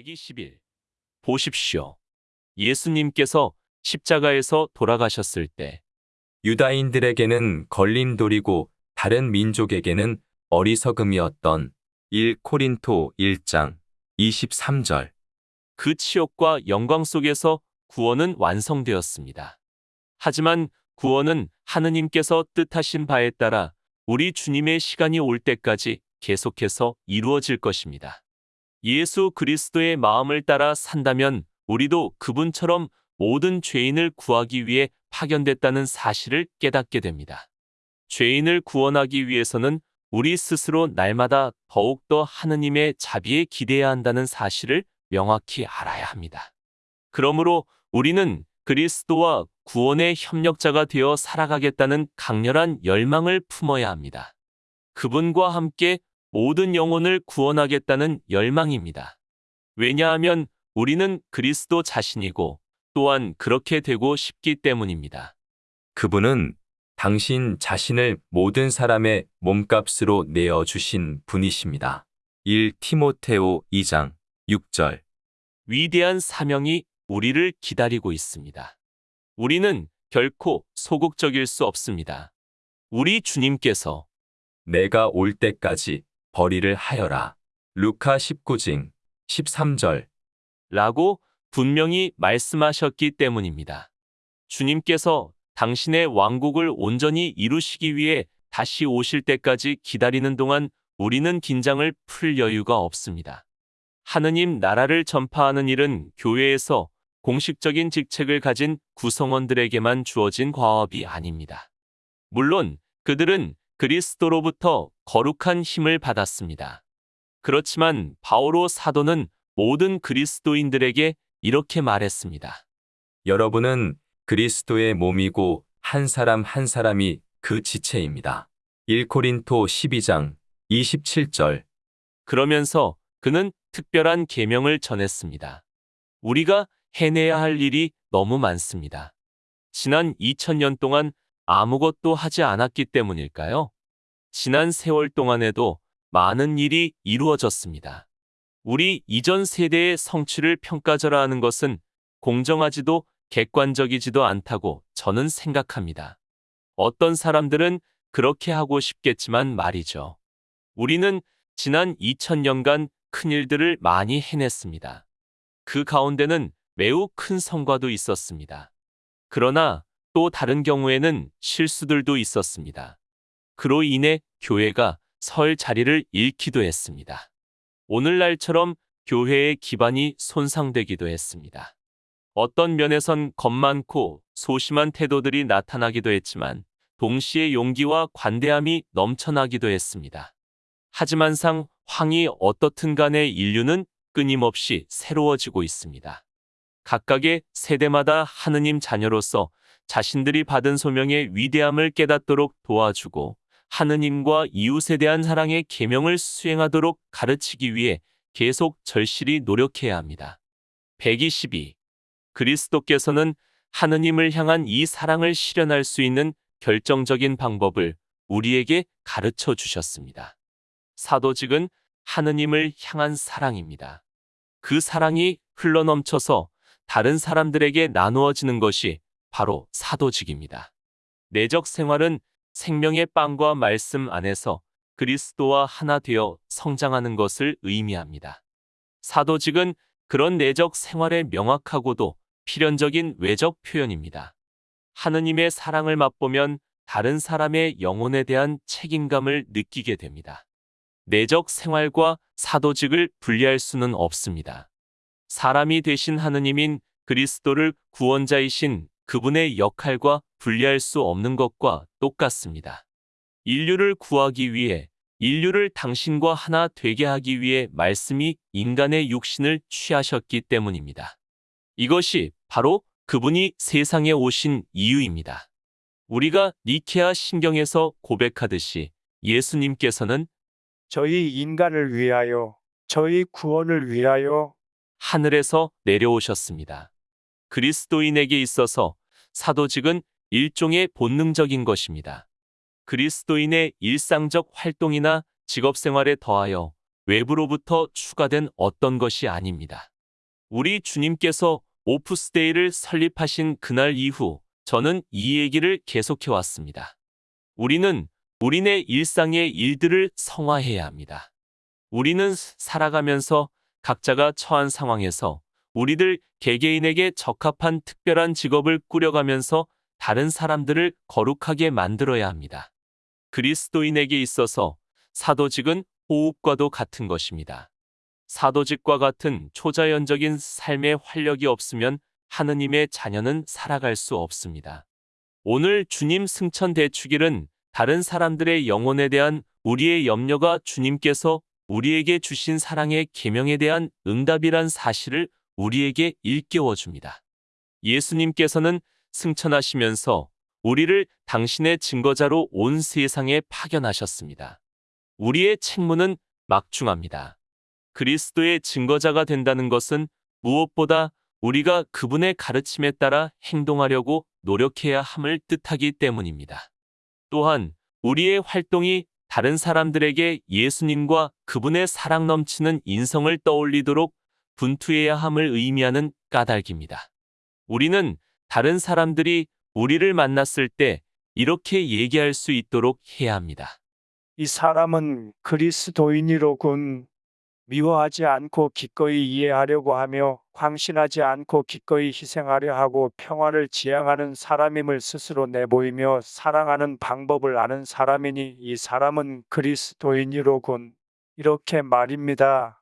120일 보십시오. 예수님께서 십자가에서 돌아가셨을 때 유다인들에게는 걸림돌이고 다른 민족에게는 어리석음이었던 1 코린토 1장 23절. 그 치욕과 영광 속에서 구원은 완성되었습니다. 하지만 구원은 하느님께서 뜻하신 바에 따라 우리 주님의 시간이 올 때까지 계속해서 이루어질 것입니다. 예수 그리스도의 마음을 따라 산다면 우리도 그분처럼 모든 죄인을 구하기 위해 파견됐다는 사실을 깨닫게 됩니다. 죄인을 구원하기 위해서는 우리 스스로 날마다 더욱더 하느님의 자비에 기대야 한다는 사실을 명확히 알아야 합니다. 그러므로 우리는 그리스도와 구원의 협력자가 되어 살아가겠다는 강렬한 열망을 품어야 합니다. 그분과 함께 모든 영혼을 구원하겠다는 열망입니다. 왜냐하면 우리는 그리스도 자신이고 또한 그렇게 되고 싶기 때문입니다. 그분은 당신 자신을 모든 사람의 몸값으로 내어 주신 분이십니다. 1 티모테오 2장 6절. 위대한 사명이 우리를 기다리고 있습니다. 우리는 결코 소극적일 수 없습니다. 우리 주님께서 내가 올 때까지 벌이를 하여라. 루카 19장 13절. 라고 분명히 말씀하셨기 때문입니다. 주님께서 당신의 왕국을 온전히 이루시기 위해 다시 오실 때까지 기다리는 동안 우리는 긴장을 풀 여유가 없습니다. 하느님 나라를 전파하는 일은 교회에서 공식적인 직책을 가진 구성원들에게만 주어진 과업이 아닙니다. 물론 그들은 그리스도로부터 거룩한 힘을 받았습니다. 그렇지만 바오로 사도는 모든 그리스도인들에게 이렇게 말했습니다. 여러분은 그리스도의 몸이고 한 사람 한 사람이 그 지체입니다. 1 코린토 12장 27절. 그러면서 그는 특별한 계명을 전했습니다. 우리가 해내야 할 일이 너무 많습니다. 지난 2000년 동안 아무것도 하지 않았기 때문일까요? 지난 세월 동안에도 많은 일이 이루어졌습니다. 우리 이전 세대의 성취를 평가절하 하는 것은 공정하지도 객관적이지도 않다고 저는 생각합니다. 어떤 사람들은 그렇게 하고 싶겠지만 말이죠. 우리는 지난 2000년간 큰 일들을 많이 해냈습니다. 그 가운데는 매우 큰 성과도 있었습니다. 그러나 또 다른 경우에는 실수들도 있었습니다. 그로 인해 교회가 설 자리를 잃기도 했습니다. 오늘날처럼 교회의 기반이 손상되기도 했습니다. 어떤 면에선 겁 많고 소심한 태도들이 나타나기도 했지만 동시에 용기와 관대함이 넘쳐나기도 했습니다. 하지만 상 황이 어떻든 간에 인류는 끊임없이 새로워지고 있습니다. 각각의 세대마다 하느님 자녀로서 자신들이 받은 소명의 위대함을 깨닫도록 도와주고 하느님과 이웃에 대한 사랑의 계명을 수행하도록 가르치기 위해 계속 절실히 노력해야 합니다. 122. 그리스도께서는 하느님을 향한 이 사랑을 실현할 수 있는 결정적인 방법을 우리에게 가르쳐 주셨습니다. 사도직은 하느님을 향한 사랑입니다. 그 사랑이 흘러넘쳐서 다른 사람들에게 나누어지는 것이 바로 사도직입니다. 내적 생활은 생명의 빵과 말씀 안에서 그리스도와 하나 되어 성장하는 것을 의미합니다. 사도직은 그런 내적 생활의 명확하고도 필연적인 외적 표현입니다. 하느님의 사랑을 맛보면 다른 사람의 영혼에 대한 책임감을 느끼게 됩니다. 내적 생활과 사도직을 분리할 수는 없습니다. 사람이 되신 하느님인 그리스도를 구원자이신 그분의 역할과 분리할 수 없는 것과 똑같습니다. 인류를 구하기 위해 인류를 당신과 하나 되게 하기 위해 말씀이 인간의 육신을 취하셨기 때문입니다. 이것이 바로 그분이 세상에 오신 이유입니다. 우리가 니케아 신경에서 고백하듯이 예수님께서는 저희 인간을 위하여, 저희 구원을 위하여 하늘에서 내려오셨습니다. 그리스도인에게 있어서 사도직은 일종의 본능적인 것입니다. 그리스도인의 일상적 활동이나 직업 생활에 더하여 외부로부터 추가된 어떤 것이 아닙니다. 우리 주님께서 오프스데이를 설립하신 그날 이후 저는 이 얘기를 계속해 왔습니다. 우리는 우리네 일상의 일들을 성화해야 합니다. 우리는 살아가면서 각자가 처한 상황에서 우리들 개개인에게 적합한 특별한 직업을 꾸려가면서 다른 사람들을 거룩하게 만들어야 합니다. 그리스도인에게 있어서 사도직은 호흡과도 같은 것입니다. 사도직과 같은 초자연적인 삶의 활력이 없으면 하느님의 자녀는 살아갈 수 없습니다. 오늘 주님 승천 대축일은 다른 사람들의 영혼에 대한 우리의 염려가 주님께서 우리에게 주신 사랑의 계명에 대한 응답이란 사실을 우리에게 일깨워 줍니다. 예수님께서는 승천하시면서 우리를 당신의 증거자로 온 세상에 파견하셨습니다. 우리의 책무는 막중합니다. 그리스도의 증거자가 된다는 것은 무엇보다 우리가 그분의 가르침에 따라 행동하려고 노력해야 함을 뜻하기 때문입니다. 또한 우리의 활동이 다른 사람들에게 예수님과 그분의 사랑 넘치는 인성을 떠올리도록 분투해야 함을 의미하는 까닭입니다. 우리는 다른 사람들이 우리를 만났을 때 이렇게 얘기할 수 있도록 해야 합니다. 이 사람은 그리스도인이로군. 미워하지 않고 기꺼이 이해하려고 하며 광신하지 않고 기꺼이 희생하려 하고 평화를 지향하는 사람임을 스스로 내보이며 사랑하는 방법을 아는 사람이니 이 사람은 그리스도인이로군. 이렇게 말입니다.